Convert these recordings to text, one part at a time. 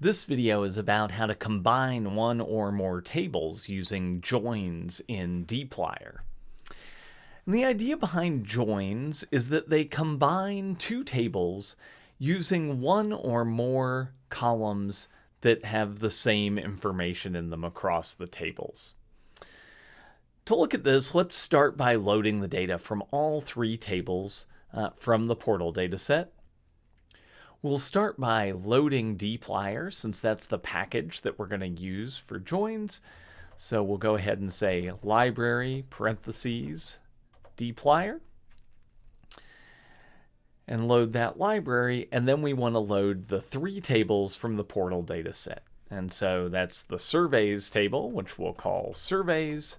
This video is about how to combine one or more tables using joins in dplyr. And the idea behind joins is that they combine two tables using one or more columns that have the same information in them across the tables. To look at this, let's start by loading the data from all three tables uh, from the portal dataset We'll start by loading dplyr since that's the package that we're going to use for joins. So we'll go ahead and say library parentheses dplyr and load that library. And then we want to load the three tables from the portal data set. And so that's the surveys table, which we'll call surveys,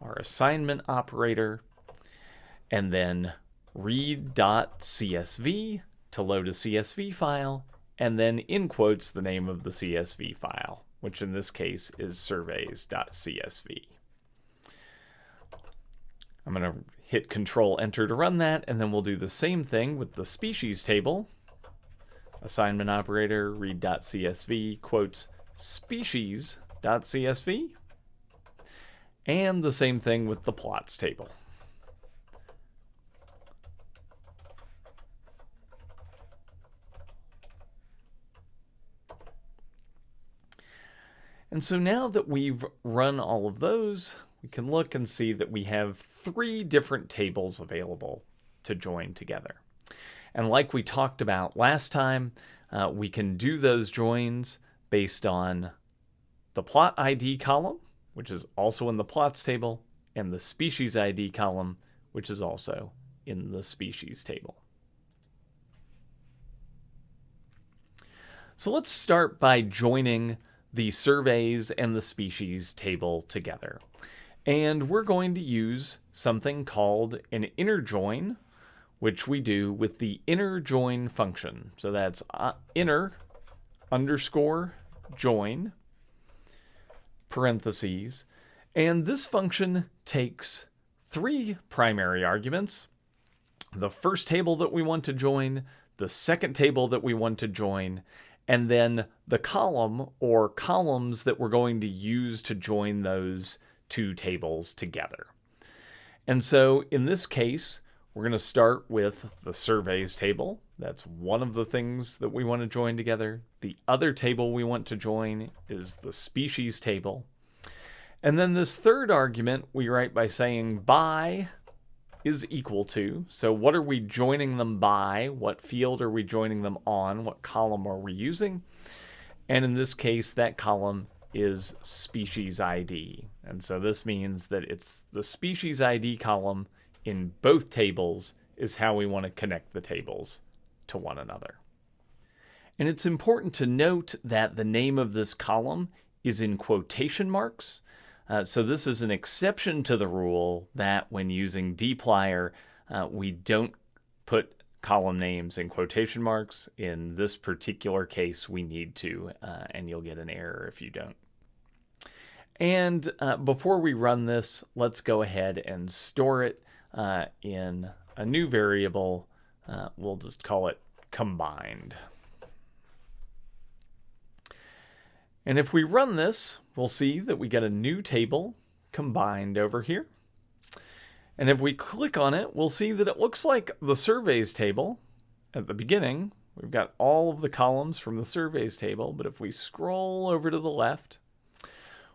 our assignment operator, and then read.csv to load a CSV file, and then in quotes the name of the CSV file, which in this case is surveys.csv. I'm going to hit Control Enter to run that, and then we'll do the same thing with the species table. Assignment operator, read.csv, quotes, species.csv, and the same thing with the plots table. And so now that we've run all of those, we can look and see that we have three different tables available to join together. And like we talked about last time, uh, we can do those joins based on the plot ID column, which is also in the plots table, and the species ID column, which is also in the species table. So let's start by joining the surveys and the species table together. And we're going to use something called an inner join, which we do with the inner join function. So that's uh, inner underscore join parentheses. And this function takes three primary arguments. The first table that we want to join, the second table that we want to join, and then the column or columns that we're going to use to join those two tables together. And so in this case, we're going to start with the surveys table. That's one of the things that we want to join together. The other table we want to join is the species table. And then this third argument we write by saying by is equal to. So what are we joining them by? What field are we joining them on? What column are we using? And in this case, that column is species ID. And so this means that it's the species ID column in both tables is how we want to connect the tables to one another. And it's important to note that the name of this column is in quotation marks uh, so this is an exception to the rule that when using dplyr, uh, we don't put column names in quotation marks. In this particular case, we need to, uh, and you'll get an error if you don't. And uh, before we run this, let's go ahead and store it uh, in a new variable. Uh, we'll just call it combined. And if we run this, we'll see that we get a new table combined over here. And if we click on it, we'll see that it looks like the surveys table at the beginning. We've got all of the columns from the surveys table, but if we scroll over to the left,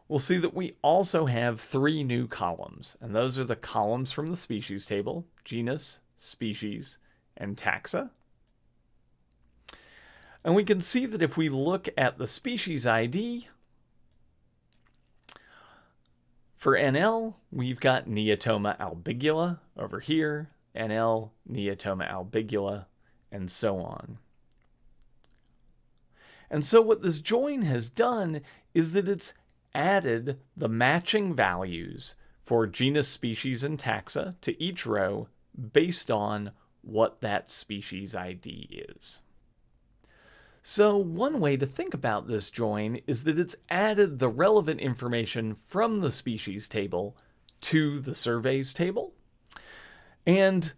we'll see that we also have three new columns. And those are the columns from the species table, genus, species, and taxa. And we can see that if we look at the species ID, for NL, we've got Neotoma albigula over here, NL, Neotoma albigula, and so on. And so what this join has done is that it's added the matching values for genus, species, and taxa to each row based on what that species ID is. So one way to think about this join is that it's added the relevant information from the species table to the surveys table. And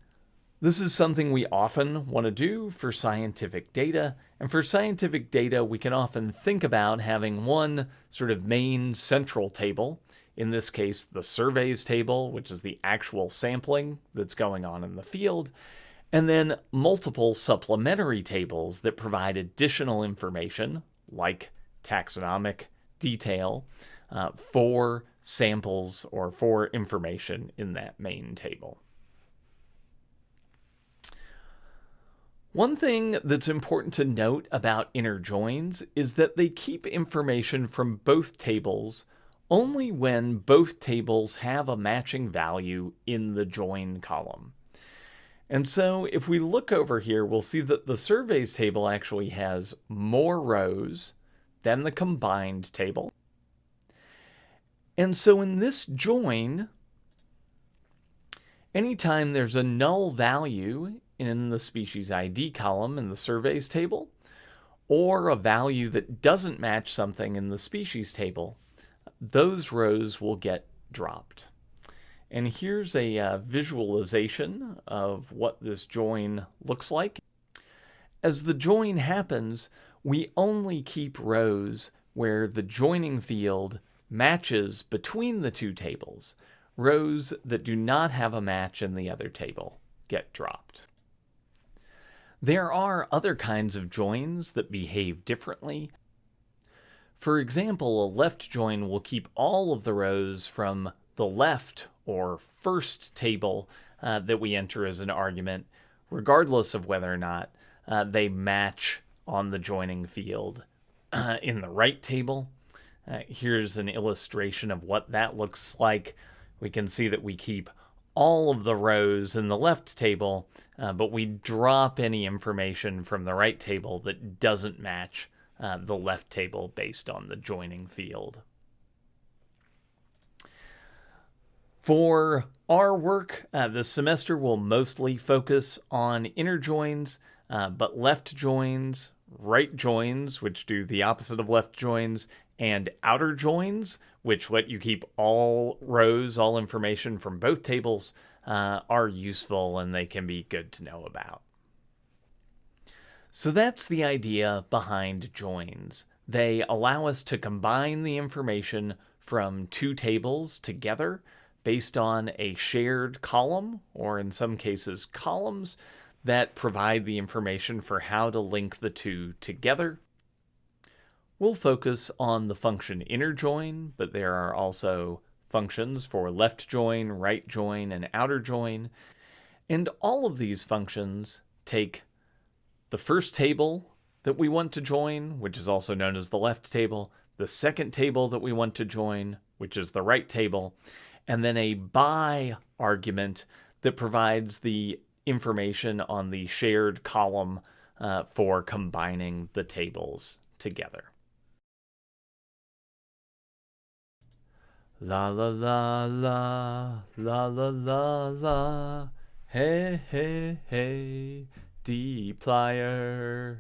This is something we often want to do for scientific data. And for scientific data, we can often think about having one sort of main central table. In this case, the surveys table, which is the actual sampling that's going on in the field. And then multiple supplementary tables that provide additional information, like taxonomic detail, uh, for samples or for information in that main table. One thing that's important to note about inner joins is that they keep information from both tables only when both tables have a matching value in the join column. And so if we look over here, we'll see that the surveys table actually has more rows than the combined table. And so in this join, anytime there's a null value in the species ID column in the surveys table, or a value that doesn't match something in the species table, those rows will get dropped. And here's a uh, visualization of what this join looks like. As the join happens, we only keep rows where the joining field matches between the two tables. Rows that do not have a match in the other table get dropped. There are other kinds of joins that behave differently. For example, a left join will keep all of the rows from the left or first table uh, that we enter as an argument, regardless of whether or not uh, they match on the joining field uh, in the right table. Uh, here's an illustration of what that looks like. We can see that we keep all of the rows in the left table, uh, but we drop any information from the right table that doesn't match uh, the left table based on the joining field. For our work, uh, this semester will mostly focus on inner joins, uh, but left joins, right joins, which do the opposite of left joins, and outer joins, which let you keep all rows, all information from both tables, uh, are useful and they can be good to know about. So that's the idea behind joins. They allow us to combine the information from two tables together based on a shared column, or in some cases columns, that provide the information for how to link the two together We'll focus on the function inner join, but there are also functions for left join, right join, and outer join. And all of these functions take the first table that we want to join, which is also known as the left table, the second table that we want to join, which is the right table, and then a by argument that provides the information on the shared column uh, for combining the tables together. La la la la la la la la hey hey hey dplyr